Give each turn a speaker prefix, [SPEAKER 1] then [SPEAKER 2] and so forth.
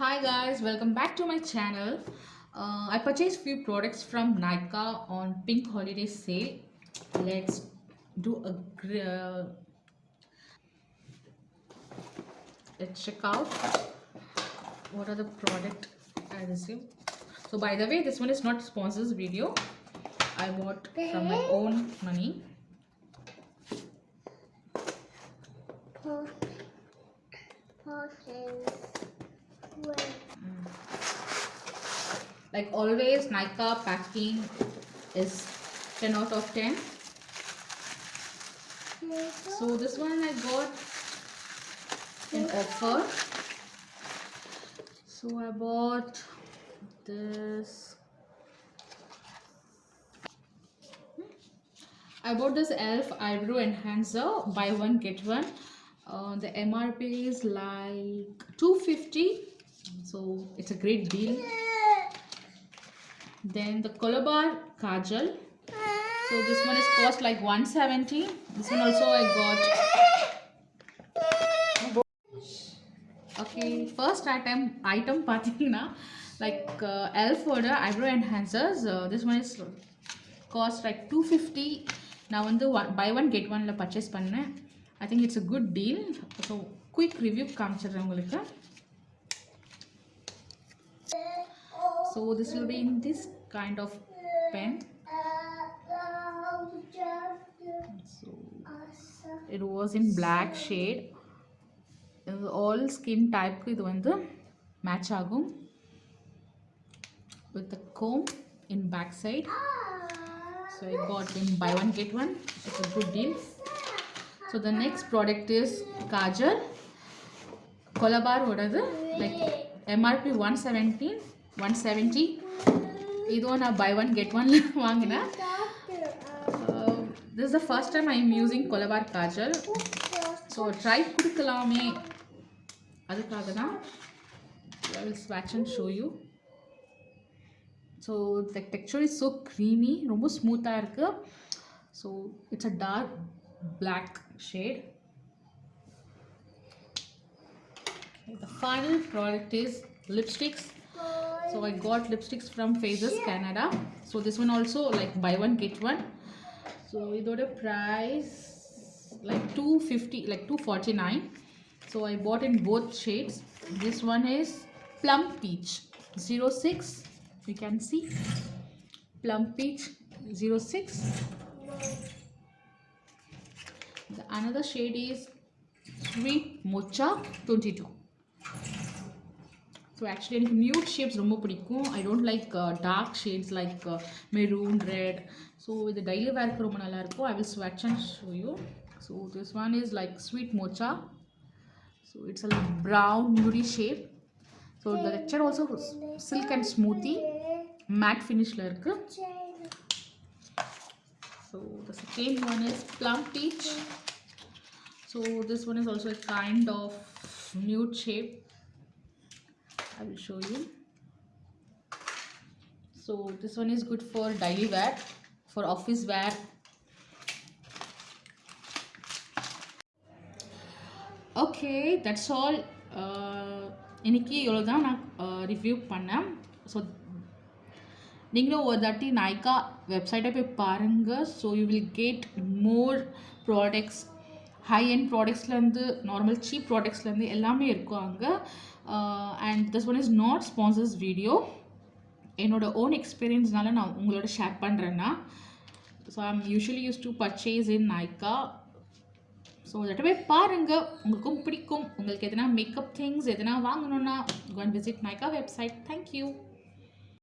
[SPEAKER 1] Hi guys, welcome back to my channel. Uh, I purchased few products from Nykaa on Pink Holiday Sale. Let's do a uh, let's check out what are the product I received. So by the way, this one is not sponsors video. I bought from my own money. Like always, Nykaa packing is 10 out of 10. So this one I got in offer. So I bought this. I bought this ELF eyebrow enhancer. Buy one get one. Uh, the MRP is like 250. So it's a great deal. Then the Colorbar Kajal. So this one is cost like 170. This one also I got. Okay, first item item patina like uh, elf order eyebrow enhancers. Uh, this one is cost like 250. now on the one buy one get one ஒனில் purchase i think it's a good deal so quick review review காமிச்சிடுறேன் உங்களுக்கு so this will be in this kind of pen. So it was in black shade. All skin type இது the match ஆகும் with the comb in back side. So I got in buy one get one. It's a good deal. So the next product is kajal. Colorbar bar are like MRP 117 one seventy இதுவும் நான் buy one get ஒன்ல வாங்கினேன். This the first time I am using Colorbar kajal so try கொடுக்கலாமே. அதுக்காக தான் I will ஸ்வாட்ச் and show you so the texture is so creamy ரொம்ப ஸ்மூத்தாக இருக்குது so it's a dark black shade the final product is lipsticks. so i got lipsticks from Faces Canada. So this one also like buy one get one. So we got a price like 250 like 249 so i bought in both shades. This one is plum peach 06 you can see. Plum peach 06 the another shade is sweet mocha 22 so actually எனக்கு nude shapes ரொம்ப பிடிக்கும் I don't like dark shades like maroon red so இது daily வேர்க்கு ரொம்ப நல்லாயிருக்கும் I will ஸ்வட்ச் and show you so this one is like sweet Morcha so it's a brown நியூடி shape so the lecture also silk and smoothie mat ஃபினிஷில் இருக்குது so the second one is plum beach so this one is also a kind of nude shape I will show you. So this one is good for daily wear for office wear. Okay that's all uh, இன்றைக்கி இவ்வளோ தான் நான் uh, review பண்ணேன். So நீங்களும் ஒரு தாட்டி நாய்க்கா வெப்சைட்டை போய் பாருங்கள் so you will get more products high and ப்ராடக்ட்ஸ்லேருந்து normal cheap ப்ராடக்ட்ஸ்லேருந்து எல்லாமே இருக்கும் அங்கே. And this one is not sponsors video என்னோட ஓன் எக்ஸ்பீரியன்ஸ்னால நான் உங்களோட ஷேர் பண்ணுறேன்னா so I'm usually use to purchase in Nykaa so அதட்ட போய் பாருங்கள் உங்களுக்கும் பிடிக்கும். உங்களுக்கு எதனா மேக்கப் திங்ஸ் எதனா வாங்கணுன்னா cone visit Nykaa website thank you